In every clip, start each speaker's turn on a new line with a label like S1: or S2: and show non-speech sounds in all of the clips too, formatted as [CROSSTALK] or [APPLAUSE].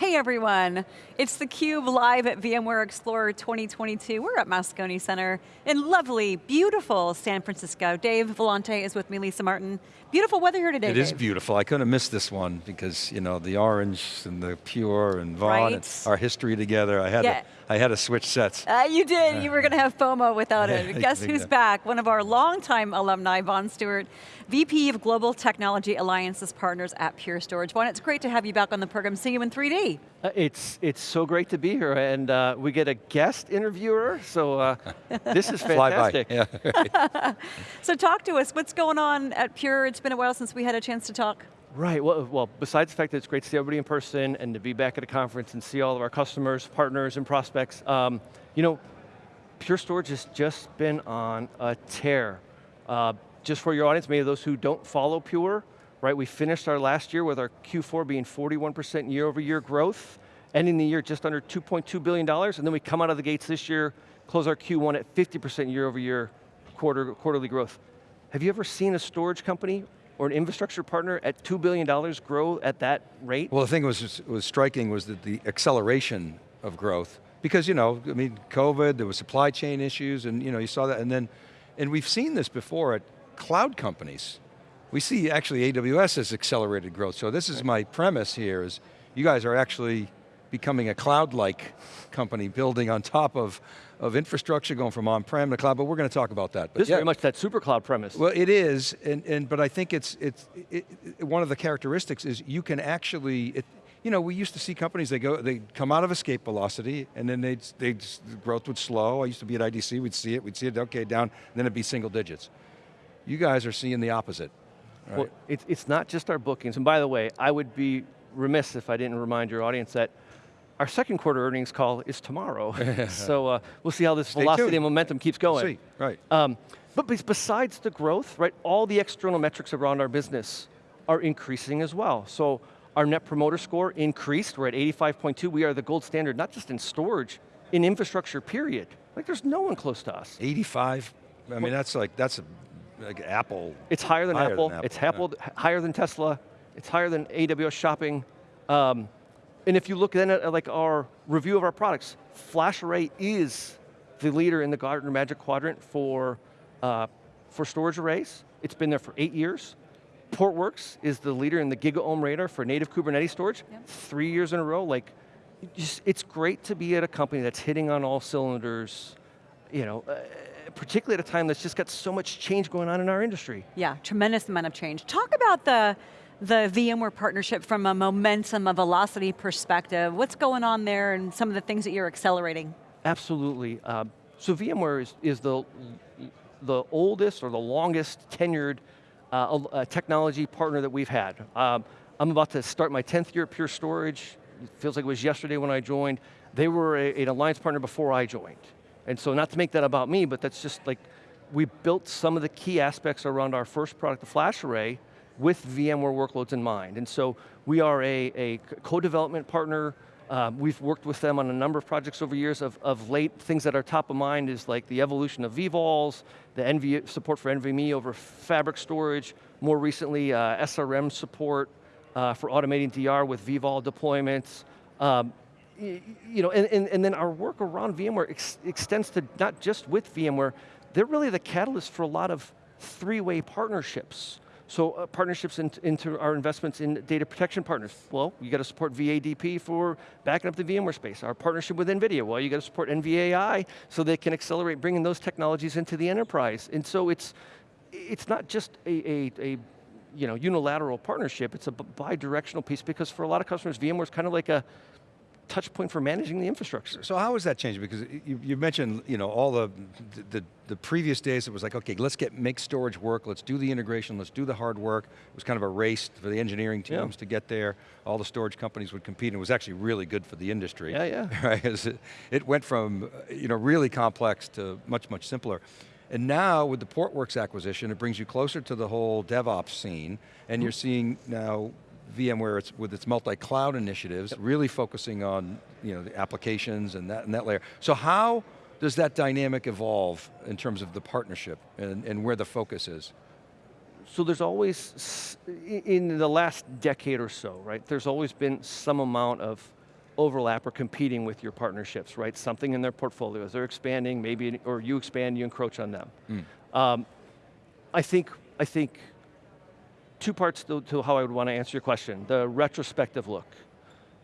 S1: Hey everyone, it's theCUBE live at VMware Explorer 2022. We're at Moscone Center in lovely, beautiful San Francisco. Dave Vellante is with me, Lisa Martin. Beautiful weather here today,
S2: It
S1: Dave.
S2: is beautiful. I couldn't have missed this one because, you know, the orange and the pure and Vaughn,
S1: Right.
S2: our history together. I had,
S1: Yeah.
S2: to, I had to switch sets.
S1: Uh, you did, you were going to have FOMO without [LAUGHS] it. Guess who's
S2: Yeah.
S1: back? One of our longtime alumni, Vaughn Stewart, VP of Global Technology Alliances Partners at Pure Storage. Vaughn, it's great to have you back on the program, see you in 3D.
S3: Uh, It's it's so great to be here, and uh, we get a guest interviewer, so uh, [LAUGHS] this is
S2: Fly by.
S3: fantastic.
S2: Yeah. [LAUGHS]
S1: So talk to us, what's going on at Pure? It's been a while since we had a chance to talk.
S3: Right, well, well, besides the fact that it's great to see everybody in person and to be back at a conference and see all of our customers, partners, and prospects, um, you know, Pure Storage has just been on a tear. Uh, just for your audience, maybe those who don't follow Pure, right, we finished our last year with our Q4 being 41% year over year growth, ending the year just under $2.2 billion, and then we come out of the gates this year, close our Q1 at 50% year over year quarter, quarterly growth. Have you ever seen a storage company or an infrastructure partner at $2 billion grow at that rate?
S2: Well, the thing was was striking was that the acceleration of growth, because you know, I mean, COVID, there was supply chain issues, and you know, you saw that, and then, and we've seen this before at cloud companies. We see actually AWS has accelerated growth. So this is my premise here: is you guys are actually becoming a cloud-like company, building on top of of infrastructure, going from on-prem to cloud. But we're going to talk about that. But
S3: This is
S2: yeah.
S3: very much that super cloud premise.
S2: Well, it is, and, and but I think it's it's it, it- one of the characteristics is you can actually. It, you know, we used to see companies they go they come out of escape velocity and then they they the growth would slow. I used to be at IDC, we'd see it, we'd see it okay down, then it'd be single digits. You guys are seeing the opposite. right?
S3: Well, it's, it's not just our bookings, and by the way, I would be remiss if I didn't remind your audience that our second quarter earnings call is tomorrow. [LAUGHS] so uh, we'll see how this
S2: Stay
S3: velocity
S2: tuned.
S3: and momentum keeps going.
S2: see, right.
S3: Um, but besides the growth, right, all the external metrics around our business are increasing as well. So our net promoter score increased, we're at 85.2, we are the gold standard, not just in storage, in infrastructure period. Like there's no one close to us.
S2: 85. I mean, that's like that's a, like Apple.
S3: It's higher than,
S2: Higher than
S3: Apple.
S2: Apple,
S3: it's. Apple, h- higher than Tesla, it's higher than AWS shopping. Um, and if you look then at like our review of our products, FlashArray is the leader in the Gartner Magic Quadrant for, uh, for storage arrays. It's been there for eight years. Portworx is the leader in the GigaOM radar for native Kubernetes storage,
S1: Yep.
S3: three years in a row. Like, just- it's great to be at a company that's hitting on all cylinders, you know, uh, particularly at a time that's just got so much change going on in our industry.
S1: Yeah, tremendous amount of change. Talk about the, the VMware partnership from a momentum, a velocity perspective. What's going on there and some of the things that you're accelerating?
S3: Absolutely. Uh, so VMware is, is the, the oldest or the longest tenured uh, technology partner that we've had. Um, I'm about to start my 10th year at Pure Storage. It feels like it was yesterday when I joined. They were a, an alliance partner before I joined. And so not to make that about me, but that's just like, we built some of the key aspects around our first product, the FlashArray, with VMware workloads in mind. And so we are a, a co-development partner. Uh, we've worked with them on a number of projects over years. Of, of late, things that are top of mind is like the evolution of vVols, the NV, support for NVMe over fabric storage, more recently uh, SRM support uh, for automating DR with vVol deployments. Um, you know, and, and, and then our work around VMware ex extends to not just with VMware, they're really the catalyst for a lot of three-way partnerships. So uh, partnerships in, into our investments in data protection partners. Well, you got to support VADP for backing up the VMware space. Our partnership with NVIDIA, well, you got to support NVAI so they can accelerate bringing those technologies into the enterprise. And so it's, it's not just a, a, a you know, unilateral partnership, it's a bi- bi-directional piece because for a lot of customers, VMware is kind of like a touch point for managing the infrastructure.
S2: So how has that changed? Because you, you mentioned, you know, all the, the, the previous days it was like, okay, let's get, make storage work, let's do the integration, let's do the hard work. It was kind of a race for the engineering
S3: Yeah.
S2: teams to get there. All the storage companies would compete and it was actually really good for the industry.
S3: Yeah, yeah. [LAUGHS]
S2: Right, it, it went from, you know, really complex to much, much simpler. And now with the Portworx acquisition, it brings you closer to the whole DevOps scene, and you're mm-hmm. seeing now VMware it's, with its multi-cloud initiatives, really focusing on you know, the applications and that, and that layer. So how does that dynamic evolve in terms of the partnership and, and where the focus is?
S3: So there's always, in the last decade or so, right, there's always been some amount of overlap or competing with your partnerships, right? Something in their portfolios, they're expanding, maybe, or you expand, you encroach on them. Um, I think, I think two parts to, to, how I would want to answer your question. The retrospective look.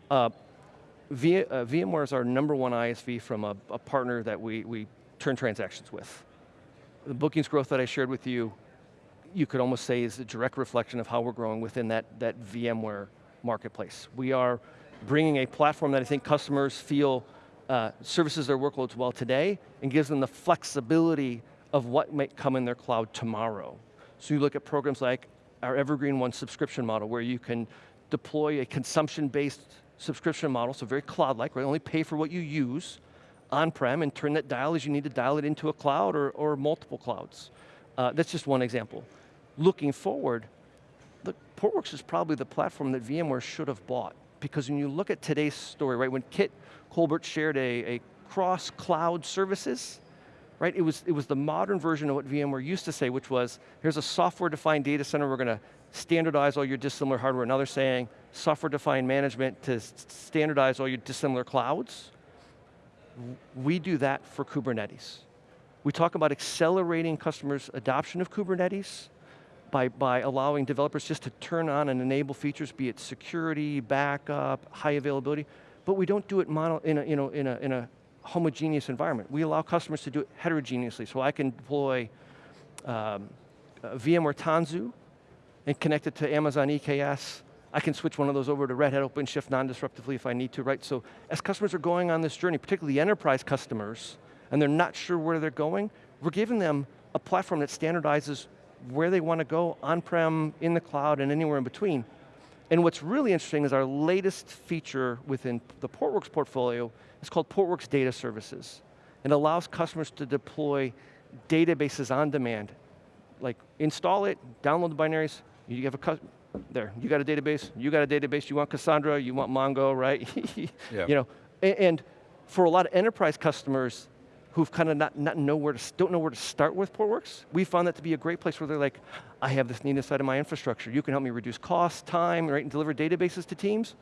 S3: Uh, v, uh, VMware is our number one ISV from a, a, partner that we, we turn transactions with. The bookings growth that I shared with you, you could almost say is a direct reflection of how we're growing within that, that VMware marketplace. We are bringing a platform that I think customers feel uh, services their workloads well today and gives them the flexibility of what might come in their cloud tomorrow. So you look at programs like our Evergreen One subscription model where you can deploy a consumption-based subscription model, so very cloud-like, right? Only pay for what you use on-prem and turn that dial as you need to dial it into a cloud or, or multiple clouds. Uh, that's just one example. Looking forward, the Portworx is probably the platform that VMware should have bought because when you look at today's story, right, when Kit Colbert shared a, a cross-cloud services, right, it was, it was the modern version of what VMware used to say, which was, here's a software-defined data center, we're going to standardize all your dissimilar hardware. Now they're saying, software-defined management to standardize all your dissimilar clouds. We do that for Kubernetes. We talk about accelerating customers' adoption of Kubernetes, by, by allowing developers just to turn on and enable features, be it security, backup, high availability, but we don't do it mono, in, a, you know, in, a, in a homogeneous environment. We allow customers to do it heterogeneously, so I can deploy um, VMware Tanzu and connect it to Amazon EKS. I can switch one of those over to Red Hat OpenShift non-disruptively if I need to, right? So as customers are going on this journey, particularly enterprise customers, and they're not sure where they're going, we're giving them a platform that standardizes where they want to go, on-prem, in the cloud, and anywhere in between. And what's really interesting is our latest feature within the Portworx portfolio is called Portworx Data Services. It allows customers to deploy databases on demand. Like install it, download the binaries, you have a, there, you got a database, you got a database, you want Cassandra, you want Mongo, right? [LAUGHS] yeah. You know, and, and for a lot of enterprise customers, who've kind of not, not know where to, don't know where to start with Portworx, we found that to be a great place where they're like, I have this need inside of my infrastructure. You can help me reduce cost, time, right, and deliver databases to teams.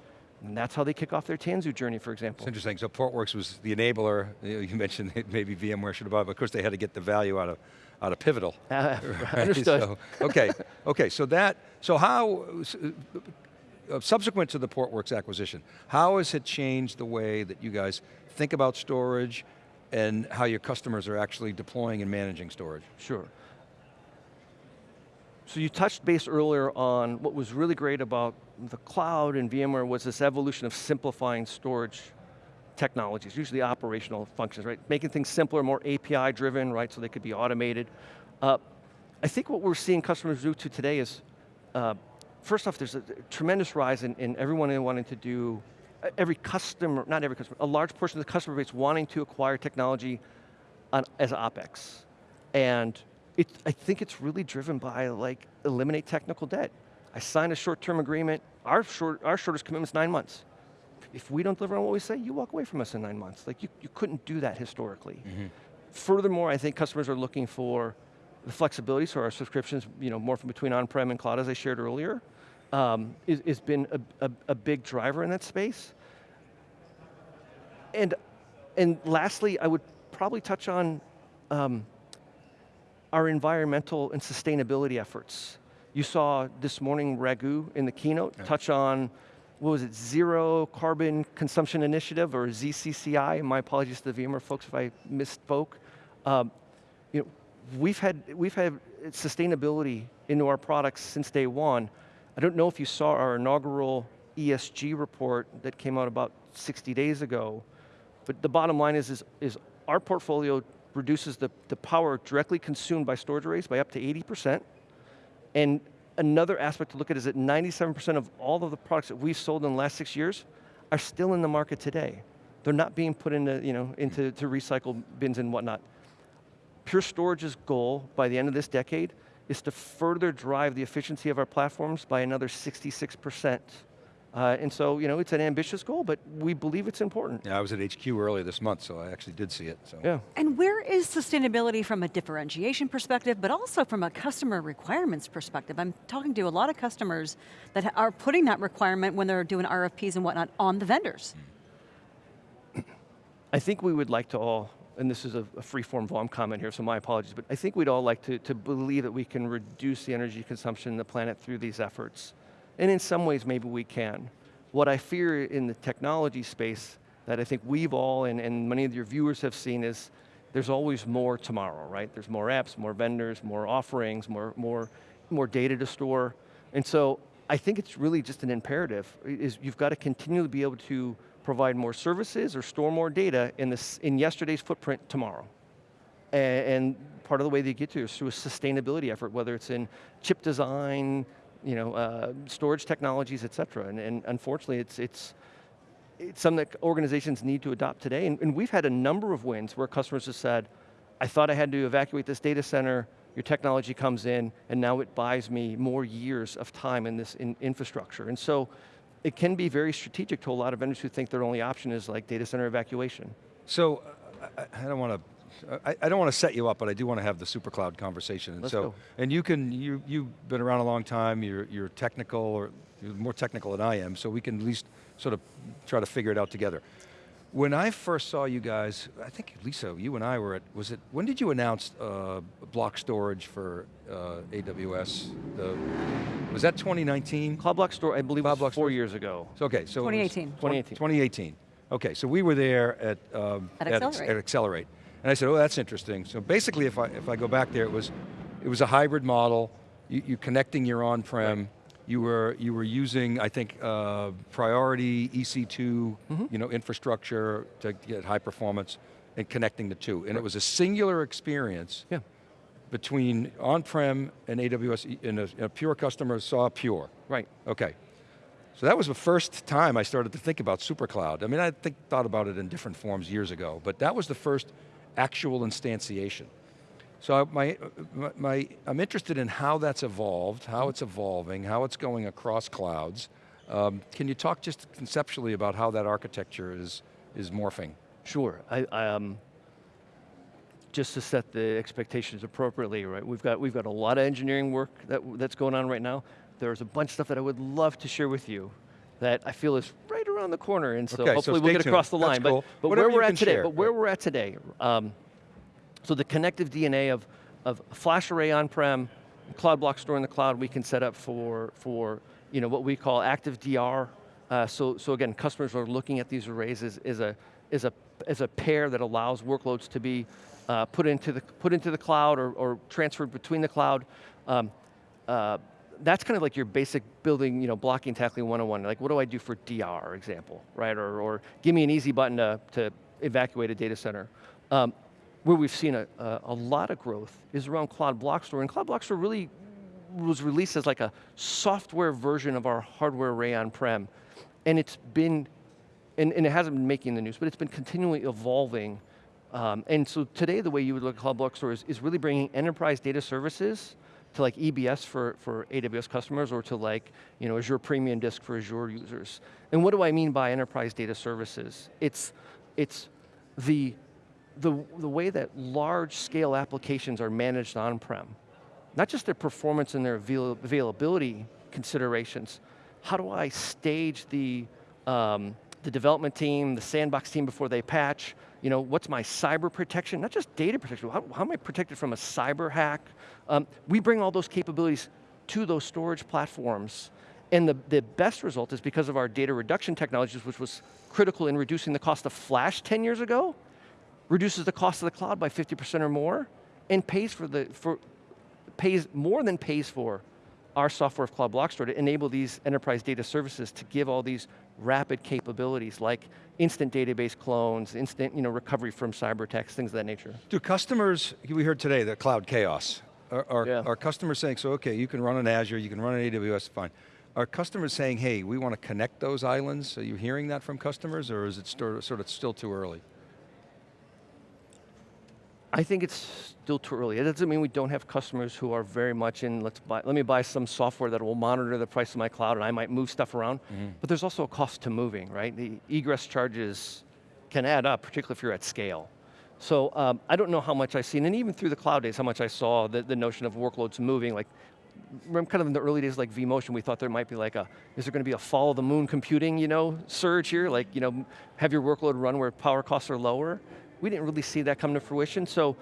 S3: And that's how they kick off their Tanzu journey, for example.
S2: It's interesting, so Portworx was the enabler. You [LAUGHS] mentioned maybe VMware should have bought, but of course they had to get the value out of, out of Pivotal. [LAUGHS] Uh, [LAUGHS]
S3: right? Understood.
S2: So, okay, okay, so that, so how, uh, subsequent to the Portworx acquisition, how has it changed the way that you guys think about storage, and how your customers are actually deploying and managing storage.
S3: Sure. So you touched base earlier on what was really great about the cloud and VMware was this evolution of simplifying storage technologies, usually operational functions, right? Making things simpler, more API driven, right, so they could be automated. Uh, I think what we're seeing customers do to today is, uh, first off, there's a tremendous rise in, in everyone wanting to do every customer, not every customer, a large portion of the customer base wanting to acquire technology on, as OpEx. And it, I think it's really driven by like, eliminate technical debt. I sign a short-term agreement, our, short, our shortest commitment is nine months. If we don't deliver on what we say, you walk away from us in nine months. Like you, you couldn't do that historically. Mm -hmm. Furthermore, I think customers are looking for the flexibility, so our subscriptions, you know, more from between on-prem and cloud, as I shared earlier um, is, is been a, a, a, big driver in that space. And, and lastly, I would probably touch on um, our environmental and sustainability efforts. You saw this morning Raghu in the keynote yeah. touch on, what was it, Zero Carbon Consumption Initiative, or ZCCI, my apologies to the VMware folks if I misspoke. Um, you know, we've had, we've had sustainability into our products since day one, I don't know if you saw our inaugural ESG report that came out about 60 days ago, but the bottom line is, is, is our portfolio reduces the, the power directly consumed by storage arrays by up to 80%, and another aspect to look at is that 97% of all of the products that we've sold in the last six years are still in the market today. They're not being put into, you know, into to recycle bins and whatnot. Pure Storage's goal by the end of this decade is to further drive the efficiency of our platforms by another 66%. Uh, and so, you know, it's an ambitious goal, but we believe it's important.
S2: Yeah, I was at HQ earlier this month, so I actually did see it. So.
S3: Yeah.
S1: And where is sustainability from a differentiation perspective, but also from a customer requirements perspective? I'm talking to a lot of customers that are putting that requirement when they're doing RFPs and whatnot on the vendors.
S3: I think we would like to all, and this is a, a free-form Vaughn comment here, so my apologies, but I think we'd all like to, to believe that we can reduce the energy consumption in the planet through these efforts. And in some ways, maybe we can. What I fear in the technology space that I think we've all, and, and many of your viewers have seen is, there's always more tomorrow, right? There's more apps, more vendors, more offerings, more, more, more data to store. And so I think it's really just an imperative, is you've got to continually be able to provide more services or store more data in, this, in yesterday's footprint tomorrow. And, and part of the way they get to is through a sustainability effort, whether it's in chip design, you know, uh, storage technologies, et cetera. And, and unfortunately, it's, it's, it's something that organizations need to adopt today. And, and we've had a number of wins where customers have said, I thought I had to evacuate this data center, your technology comes in, and now it buys me more years of time in this in infrastructure. And so, it can be very strategic to a lot of vendors who think their only option is like data center evacuation.
S2: So, I, I don't want to I, I, don't want to set you up, but I do want to have the super cloud conversation. And
S3: Let's
S2: so,
S3: go.
S2: and you can, you, you've been around a long time, you're, you're technical, or you're more technical than I am, so we can at least sort of try to figure it out together. When I first saw you guys, I think Lisa, you and I were at, was it, when did you announce uh, block storage for uh, AWS? The, was that 2019?
S3: Cloud Block Store, I believe
S2: Cloud
S3: was
S2: Block
S3: four
S2: Store?
S3: years ago.
S2: So, okay, so it was
S1: 2018.
S3: 2018.
S2: 2018. Okay, so we were there at, um,
S1: At
S2: Ex-
S1: Accelerate.
S2: at Accelerate. And I said, oh, that's interesting. So basically, if I, if I go back there, it was, it was a hybrid model. You, you connecting your on-prem. You were, you were using, I think, uh, priority EC2
S3: Mm-hmm.
S2: you know, infrastructure to get high performance and connecting the two. And it was a singular experience
S3: Yeah,
S2: between on-prem and AWS, and a, a pure customer saw pure.
S3: right.
S2: Okay. So that was the first time I started to think about SuperCloud. I mean, I think, thought about it in different forms years ago, but that was the first actual instantiation. So my, my, I'm interested in how that's evolved, how it's evolving, how it's going across clouds. Um, can you talk just conceptually about how that architecture is, is morphing?
S3: Sure, I, um, just to set the expectations appropriately, right? We've got, we've got a lot of engineering work that, that's going on right now. There's a bunch of stuff that I would love to share with you that I feel is around the corner, and so
S2: Okay, so
S3: hopefully we'll
S2: stay
S3: get across the
S2: tuned.
S3: Line. But,
S2: cool.
S3: but
S2: Whatever
S3: where we're at today,
S2: share,
S3: but where
S2: right.
S3: we're at today, um, so the connective DNA of, of flash array on-prem, cloud block store in the cloud, we can set up for, for you know, what we call active DR. Uh, so, so again, customers are looking at these arrays as, as, a, as, a, as a pair that allows workloads to be uh, put, into the, put into the cloud or, or transferred between the cloud. Um, uh, that's kind of like your basic building, you know, blocking, tackling 101. Like what do I do for DR, example, right? Or, or give me an easy button to, to evacuate a data center. Um, where we've seen a, a, a lot of growth is around Cloud Block Store, and Cloud Block Store really was released as like a software version of our hardware array on-prem. And it's been, and, and it hasn't been making the news, but it's been continually evolving. Um, and so today the way you would look at Cloud Block Store is, is really bringing enterprise data services to like EBS for, for AWS customers or to like you know, Azure Premium Disk for Azure users. And what do I mean by enterprise data services? It's, it's the, the, the way that large scale applications are managed on-prem. Not just their performance and their avail availability considerations, how do I stage the, um, the development team, the sandbox team before they patch? You know, what's my cyber protection? Not just data protection, how, how am I protected from a cyber hack? Um, we bring all those capabilities to those storage platforms. And the, the best result is because of our data reduction technologies, which was critical in reducing the cost of flash 10 years ago, reduces the cost of the cloud by 50% or more, and pays for the, for, pays more than pays for our software of Cloud Block Store to enable these enterprise data services to give all these rapid capabilities like instant database clones, instant you know, recovery from cyber attacks, things of that nature.
S2: Do customers, we heard today, the cloud chaos. Are, are,
S3: Yeah.
S2: are customers saying, so okay, you can run on Azure, you can run on AWS, fine. Are customers saying, hey, we want to connect those islands? Are you hearing that from customers, or is it sort of, sort of still too early?
S3: I think it's still too early. It doesn't mean we don't have customers who are very much in, let's buy, let me buy some software that will monitor the price of my cloud and I might move stuff around. But there's also a cost to moving, right? The egress charges can add up, particularly if you're at scale. So um, I don't know how much I've seen, and even through the cloud days, how much I saw the, the notion of workloads moving, like remember kind of in the early days like vMotion, we thought there might be like a, is there going to be a follow the moon computing, you know, surge here? Like, you know, have your workload run where power costs are lower? We didn't really see that come to fruition, so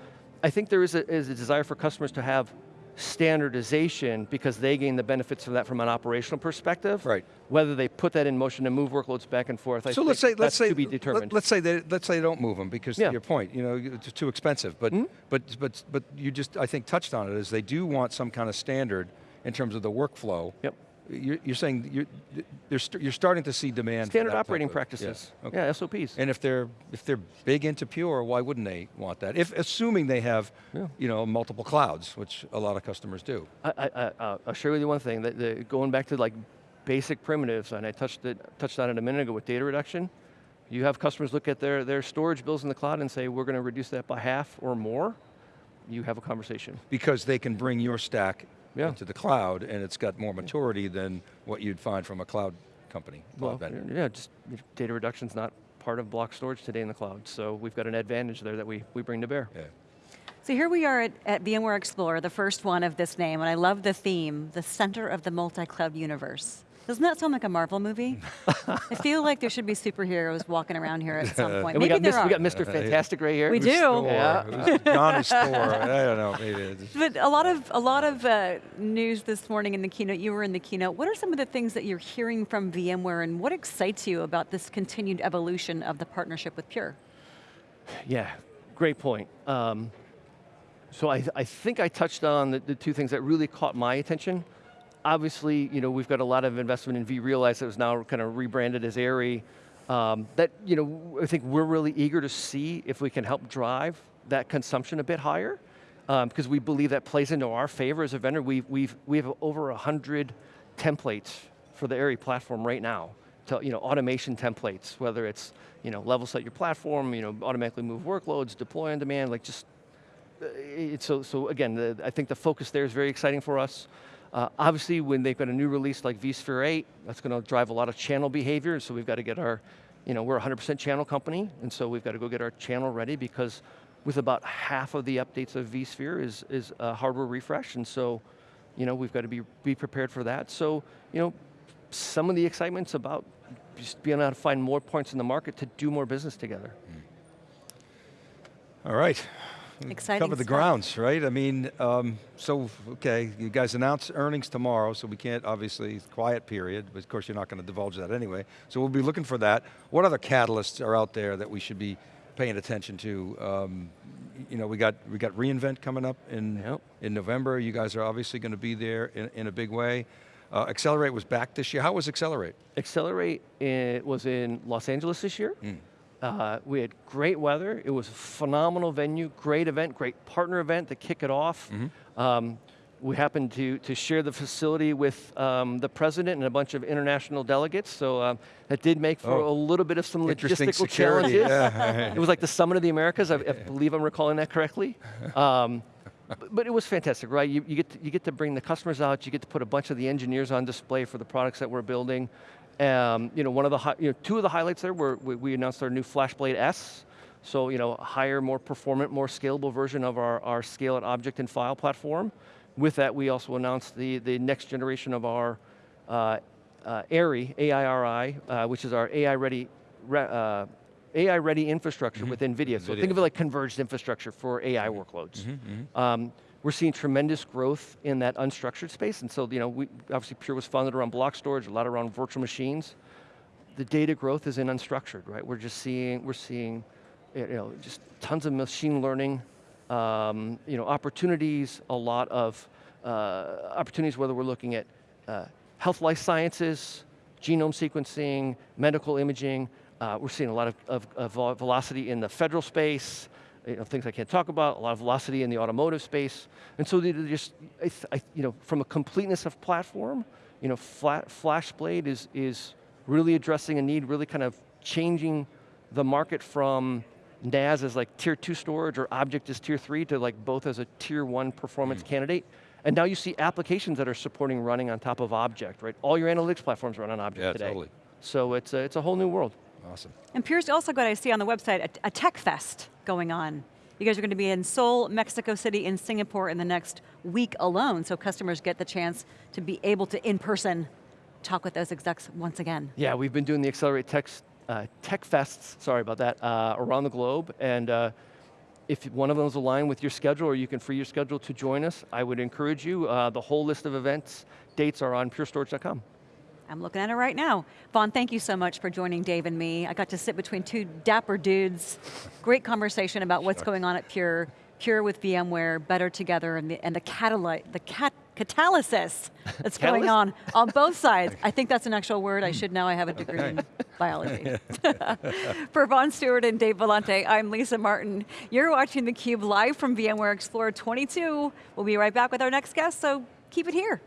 S3: I think there is a, is a desire for customers to have standardization because they gain the benefits of that from an operational perspective.
S2: Right.
S3: Whether they put that in motion and move workloads back and forth, I
S2: So
S3: think
S2: let's say, let's say,
S3: to be determined.
S2: let's say they, let's say they don't move them because
S3: Yeah.
S2: to your point, you know, it's too expensive. But,
S3: Hmm?
S2: but, but, but you just, I think, touched on it, is they do want some kind of standard in terms of the workflow.
S3: Yep.
S2: You're, you're saying you're, they're st you're starting to see demand. for
S3: Standard operating
S2: of- yeah,
S3: practices.
S2: okay.
S3: Yeah, SOPs.
S2: And if they're if they're big into Pure, why wouldn't they want that? If assuming they have,
S3: Yeah.
S2: you know, multiple clouds, which a lot of customers do.
S3: I, I, I, uh, I'll share with you one thing, that the, going back to like basic primitives, and I touched, it, touched on it a minute ago with data reduction, you have customers look at their, their storage bills in the cloud and say, we're going to reduce that by half or more, you have a conversation.
S2: Because they can bring your stack
S3: Yeah.
S2: into the cloud, and it's got more maturity than what you'd find from a cloud company, cloud
S3: Well,
S2: vendor.
S3: yeah, just data reduction's not part of block storage today in the cloud, so we've got an advantage there that we, we bring to bear.
S2: Yeah.
S1: So here we are at, at VMware Explorer, the first one of this name, and I love the theme, the center of the multi-cloud universe. Doesn't that sound like a Marvel movie? I feel like there should be superheroes walking around here at some [LAUGHS] point.
S3: And we
S1: Maybe
S3: got,
S1: there
S3: Mr.,
S1: are.
S3: we got Mr. Fantastic right here.
S1: We
S2: Who's
S1: do.
S2: Thor?
S3: Yeah.
S2: Who's [LAUGHS] Johnny Storm? I don't know, maybe it's-
S1: But a lot of a lot of uh, news this morning in the keynote. You were in the keynote. What are some of the things that you're hearing from VMware, and what excites you about this continued evolution of the partnership with Pure?
S3: Yeah, great point. Um, so I, I think I touched on the, the two things that really caught my attention. Obviously, you know, we've got a lot of investment in vRealize that was now kind of rebranded as Aria. Um, that, you know, I think we're really eager to see if we can help drive that consumption a bit higher, because we believe that plays into our favor as a vendor. We've, we've, we have over 100 templates for the Aria platform right now, to, you know, automation templates, whether it's, you know, level set your platform, you know, automatically move workloads, deploy on demand, like just uh, so, so again, the, I think the focus there is very exciting for us. Uh, obviously, when they've got a new release like vSphere 8, that's going to drive a lot of channel behavior, so we've got to get our, you know, we're 100% channel company, and so we've got to go get our channel ready because with about half of the updates of vSphere is, is a hardware refresh, and so, you know, we've got to be, be prepared for that. So, you know, some of the excitement's about just being able to find more points in the market to do more business together.
S2: All right.
S1: Exciting
S2: Cover the
S1: stuff.
S2: grounds, right? I mean, um, so, okay, you guys announce earnings tomorrow, so we can't, obviously, quiet period, but of course you're not going to divulge that anyway. So we'll be looking for that. What other catalysts are out there that we should be paying attention to? Um, you know, we got, we got reInvent coming up in,
S3: Yep.
S2: in November. You guys are obviously going to be there in, in a big way. Uh, Accelerate was back this year. How was Accelerate?
S3: Accelerate it was in Los Angeles this year. Uh, we had great weather. It was a phenomenal venue, great event, great partner event to kick it off. Um, we happened to, to share the facility with um, the president and a bunch of international delegates, so um, that did make for
S2: Oh.
S3: a little bit of some logistical
S2: security,
S3: challenges.
S2: yeah. [LAUGHS]
S3: it was like the summit of the Americas. I, I believe I'm recalling that correctly. Um, but, but it was fantastic, right? You, you, get to, you get to bring the customers out. You get to put a bunch of the engineers on display for the products that we're building. Um, you know, one of the you know, two of the highlights there were we, we announced our new FlashBlade S. So you know, a higher, more performant, more scalable version of our, our scale and object and file platform. With that, we also announced the, the next generation of our uh, uh, AIRI, AIRI, uh, which is our AI-ready re, uh, AI-ready infrastructure with NVIDIA. So
S2: NVIDIA.
S3: think of it like converged infrastructure for AI workloads. Um, we're seeing tremendous growth in that unstructured space, and so you know, we, obviously Pure was founded around block storage, a lot around virtual machines. The data growth is in unstructured, right? We're just seeing, we're seeing, you know, just tons of machine learning, um, you know, opportunities, a lot of uh, opportunities, whether we're looking at uh, health life sciences, genome sequencing, medical imaging. Uh, we're seeing a lot of, of, of velocity in the federal space, you know, things I can't talk about, a lot of velocity in the automotive space. And so they just, I I, you know, from a completeness of platform, you know, flat, FlashBlade is, is really addressing a need, really kind of changing the market from NAS as like tier two storage or object as tier three to like both as a tier one performance
S2: Mm.
S3: candidate. And now you see applications that are supporting running on top of object, right? All your analytics platforms run on object
S2: Yeah,
S3: today.
S2: totally.
S3: So it's a, it's a whole new world.
S2: Awesome.
S1: And Pure's also got, I see on the website, a, a tech fest going on You guys are going to be in Seoul, Mexico City, and Singapore in the next week alone, so customers get the chance to be able to, in person, talk with those execs once again.
S3: Yeah, we've been doing the Accelerate Tech, uh, tech Fests, sorry about that, uh, around the globe, and uh, if one of those align with your schedule or you can free your schedule to join us, I would encourage you. Uh, the whole list of events, dates are on purestorage.com.
S1: I'm looking at it right now. Vaughn, thank you so much for joining Dave and me. I got to sit between two dapper dudes. Great conversation about what's going on at Pure. Pure with VMware, better together, and the, and the, catalyte, the cat, catalysis that's going on on both sides. I think that's an actual word. I hmm. should know. I have a degree in [LAUGHS] biology. [LAUGHS] For Vaughn Stewart and Dave Vellante, I'm Lisa Martin. You're watching theCUBE live from VMware Explorer 22. We'll be right back with our next guest, so keep it here.